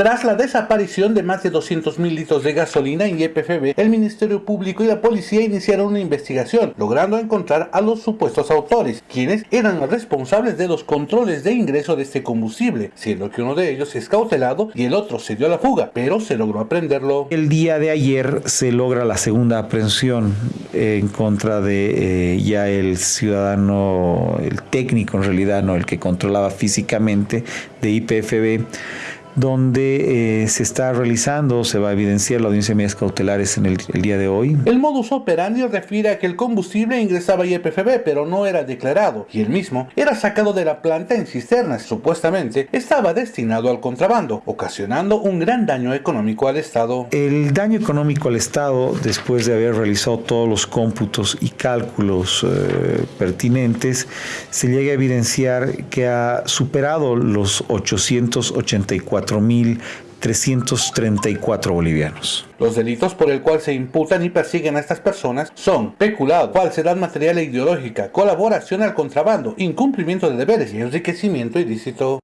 Tras la desaparición de más de 200.000 litros de gasolina en YPFB, el Ministerio Público y la policía iniciaron una investigación, logrando encontrar a los supuestos autores, quienes eran responsables de los controles de ingreso de este combustible, siendo que uno de ellos es cautelado y el otro se dio a la fuga, pero se logró aprenderlo. El día de ayer se logra la segunda aprehensión en contra de eh, ya el ciudadano, el técnico en realidad, no el que controlaba físicamente de IPFB donde eh, se está realizando, se va a evidenciar la audiencia de medidas cautelares en el, el, día de hoy. El modus operandi refiere a que el combustible ingresaba a IPFB, pero no era declarado, y el mismo era sacado de la planta en cisternas. Supuestamente estaba destinado al contrabando, ocasionando un gran daño económico al Estado. El daño económico al Estado, después de haber realizado todos los cómputos y cálculos eh, pertinentes, se llega a evidenciar que ha superado los 884 4.334 bolivianos. Los delitos por el cual se imputan y persiguen a estas personas son peculado, falsedad material e ideológica, colaboración al contrabando, incumplimiento de deberes y enriquecimiento ilícito.